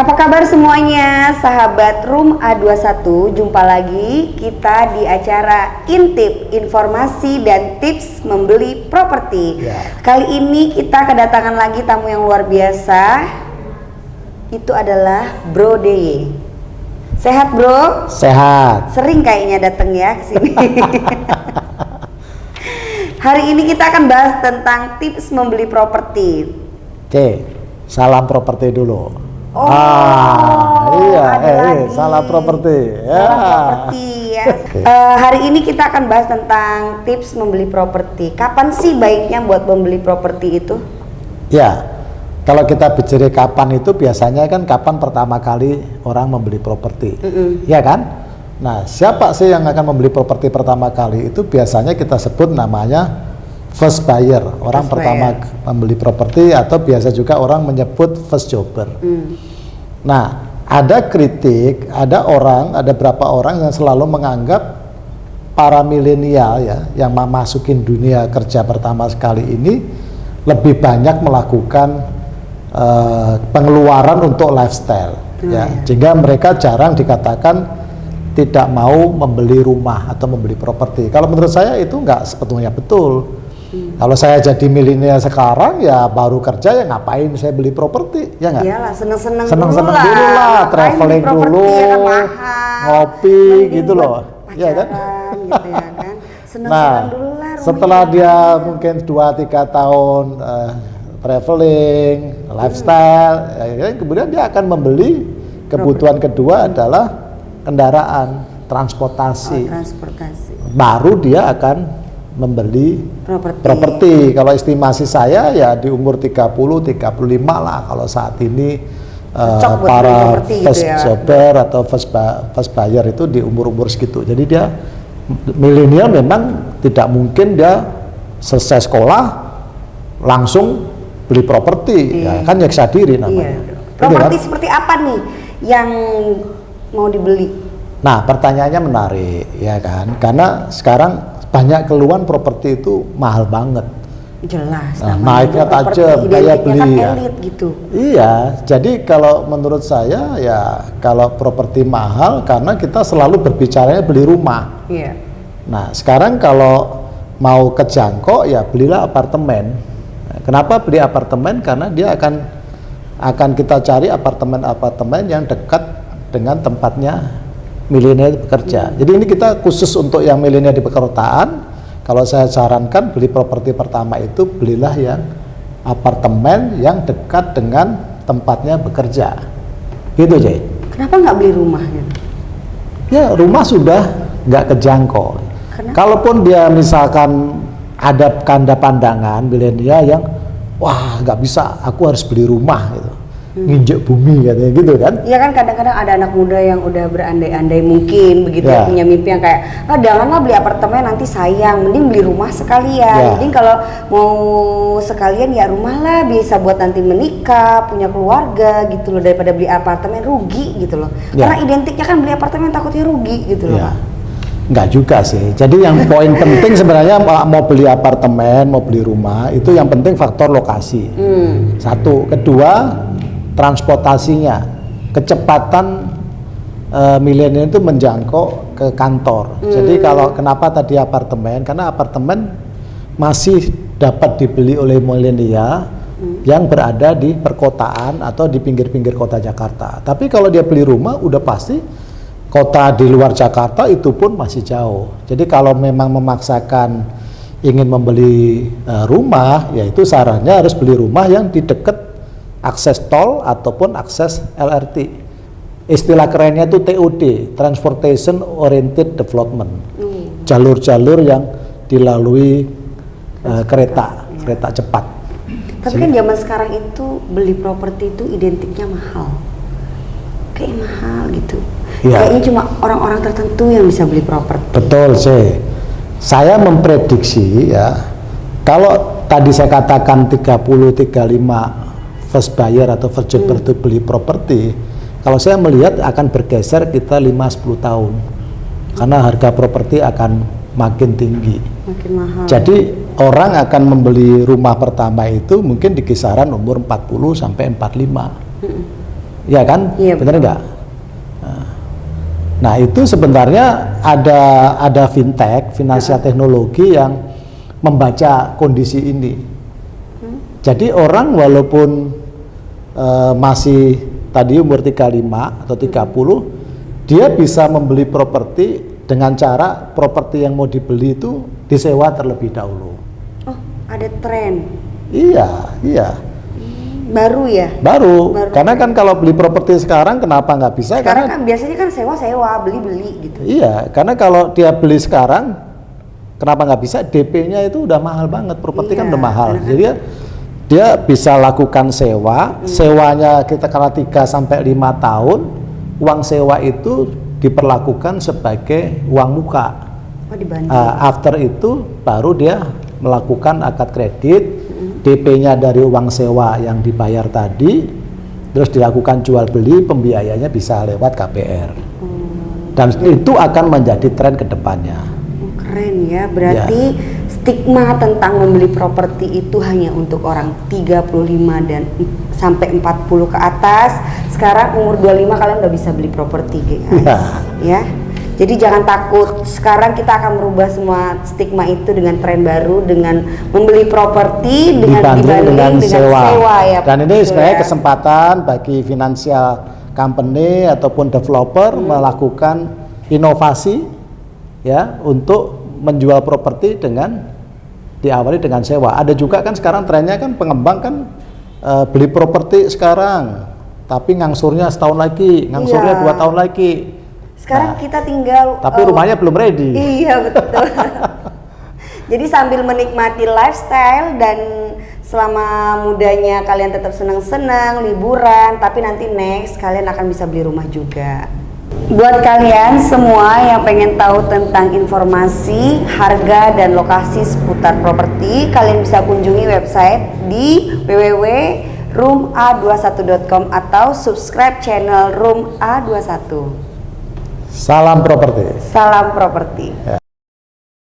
Apa kabar semuanya, sahabat Room A21? Jumpa lagi kita di acara Intip, informasi dan tips membeli properti. Ya. Kali ini kita kedatangan lagi tamu yang luar biasa. Itu adalah Bro Deye. Sehat, Bro? Sehat. Sering kayaknya datang ya ke sini. Hari ini kita akan bahas tentang tips membeli properti. Oke, salam properti dulu. Oh, iya, ada eh, lagi. salam properti. Ya. Salam properti ya. Eh, hari ini kita akan bahas tentang tips membeli properti. Kapan sih baiknya buat membeli properti itu? Ya, kalau kita bicara kapan itu biasanya kan kapan pertama kali orang membeli properti, ya kan? Nah, siapa sih yang akan membeli properti pertama kali itu biasanya kita sebut namanya first buyer, orang First pertama buyer. membeli properti atau biasa juga orang menyebut first jobber. Hmm. Nah, ada kritik, ada orang, ada berapa orang yang selalu menganggap para milenial ya yang memasukin dunia kerja pertama sekali ini lebih banyak melakukan eh, pengeluaran untuk lifestyle ya, sehingga mereka jarang dikatakan tidak mau membeli rumah atau membeli properti. Kalau menurut saya itu nggak sebetulnya betul. Kalau saya jadi milenial sekarang ya baru kerja ya ngapain saya beli properti ya nggak? Iyalah, seneng-seneng seneng-seneng dulu lah. dulu lah, Ngapain traveling dulu, ya kan mahal. ngopi Mending gitu loh. Iya kan? pacaran gitu ya kan. Seneng-seneng Nah, dulu lah setelah dia mungkin 2-3 tahun eh, traveling, lifestyle, ya, kemudian dia akan membeli kebutuhan kedua adalah kendaraan, Oh, transportasi. transportasi. Baru dia akan membeli Properti. Kalau estimasi saya ya di umur 30 35 lah kalau saat ini Cocok beli para gitu first ya. jobber atau first, ba- first buyer itu di umur-umur segitu. Jadi dia milenial memang tidak mungkin dia selesai sekolah langsung beli properti. Ya, kan nyeksa diri Iya. namanya. Gitu Properti kan? seperti apa nih yang mau dibeli? Nah, pertanyaannya menarik ya kan? Karena sekarang banyak keluhan properti itu mahal banget. Jelas. Nah, naiknya tajam, kayak identiknya beli kan ya. elit gitu. Iya, jadi kalau menurut saya ya kalau properti mahal karena kita selalu berbicaranya beli rumah. Iya. Nah, sekarang kalau mau kejangkau ya belilah apartemen. Nah, Kenapa beli apartemen? Karena dia akan akan kita cari apartemen-apartemen yang dekat dengan tempatnya milenial bekerja. Jadi ini kita khusus untuk yang milenial di perkotaan. Kalau saya sarankan beli properti pertama itu belilah yang apartemen yang dekat dengan tempatnya bekerja. Gitu, Jay. Kenapa nggak beli rumah gitu? Ya rumah sudah nggak kejangkau. Kenapa? Kalaupun dia misalkan ada kanda pandangan milenial yang wah nggak bisa, aku harus beli rumah nginjek bumi katanya gitu kan? Iya kan kadang-kadang ada anak muda yang udah berandai-andai mungkin begitu ya. Ya. punya mimpi yang kayak ah janganlah beli apartemen nanti sayang mending beli rumah sekalian Ya. mending kalau mau sekalian ya rumah lah bisa buat nanti menikah punya keluarga gitu loh daripada beli apartemen rugi gitu loh Ya. karena identiknya kan beli apartemen takutnya rugi gitu loh Ya, nggak juga sih. Jadi yang poin penting sebenarnya mau mau beli apartemen, mau beli rumah itu yang penting faktor lokasi. Hmm. Satu, kedua transportasinya, kecepatan eh, milenial itu menjangkau ke kantor. Jadi kalau kenapa tadi apartemen? Karena apartemen masih dapat dibeli oleh milenial yang berada di perkotaan atau di pinggir-pinggir kota Jakarta. Tapi kalau dia beli rumah, udah pasti kota di luar Jakarta itu pun masih jauh. Jadi kalau memang memaksakan ingin membeli eh, rumah, yaitu sarannya harus beli rumah yang di dekat akses tol ataupun akses LRT. Istilah kerennya itu TOD, Transportation Oriented Development. Jalur-jalur yang dilalui eh, kereta, kereta cepat. tapi kan zaman sekarang itu beli properti itu identiknya mahal kayak mahal gitu Iya. kayaknya cuma orang-orang tertentu yang bisa beli properti Betul sih. Saya memprediksi ya, kalau tadi saya katakan 30 35 first buyer atau first jobber itu beli properti, kalau saya melihat akan bergeser kita 5 10 tahun. Karena harga properti akan makin tinggi. makin mahal Jadi orang akan membeli rumah pertama itu mungkin di kisaran umur 40 sampai 45. ya kan? Iya, Benar nggak? Nah, Nah itu sebenarnya ada ada fintech, finansial teknologi yang membaca kondisi ini. Jadi orang walaupun eh, masih tadi umur 35 atau 30, dia bisa membeli properti dengan cara properti yang mau dibeli itu disewa terlebih dahulu. Oh, ada tren Iya, iya. baru ya. Baru, Baru. karena kan kalau beli properti sekarang kenapa nggak bisa? Sekarang karena kan biasanya kan sewa-sewa, beli-beli gitu. Iya, karena kalau dia beli sekarang, kenapa nggak bisa? DP-nya itu udah mahal banget, properti kan Iya, udah mahal. Jadi dia, dia bisa lakukan sewa, sewanya kita kena 3 sampai 5 tahun, uang sewa itu diperlakukan sebagai uang muka. Oh. Ah, after itu baru dia melakukan akad kredit, DP-nya dari uang sewa yang dibayar tadi, terus dilakukan jual beli, pembiayanya bisa lewat KPR. Dan itu akan menjadi tren ke depannya. Oh, keren ya. Berarti stigma tentang membeli properti itu hanya untuk orang 35 dan sampai 40 ke atas. Sekarang umur 25 kalian udah bisa beli properti, guys. Iya. Ya. Jadi jangan takut. Sekarang kita akan merubah semua stigma itu dengan tren baru dengan membeli properti dengan Dibanding dengan, sewa. ya. Dan ini sebenarnya ya. kesempatan bagi financial company ataupun developer Hmm. melakukan inovasi ya untuk menjual properti dengan diawali dengan sewa. Ada juga kan sekarang trennya kan pengembang kan eh, beli properti sekarang, tapi ngangsurnya setahun lagi, ngangsurnya Iya. dua tahun lagi. Sekarang Nah, kita tinggal tapi eh, rumahnya belum ready. Iya betul. Jadi sambil menikmati lifestyle dan selama mudanya kalian tetap senang-senang liburan, tapi nanti next kalian akan bisa beli rumah juga. Buat kalian semua yang pengen tahu tentang informasi, harga dan lokasi seputar properti, kalian bisa kunjungi website di www.rooma21.com atau subscribe channel Room A21. Salam properti. Salam properti. Ya.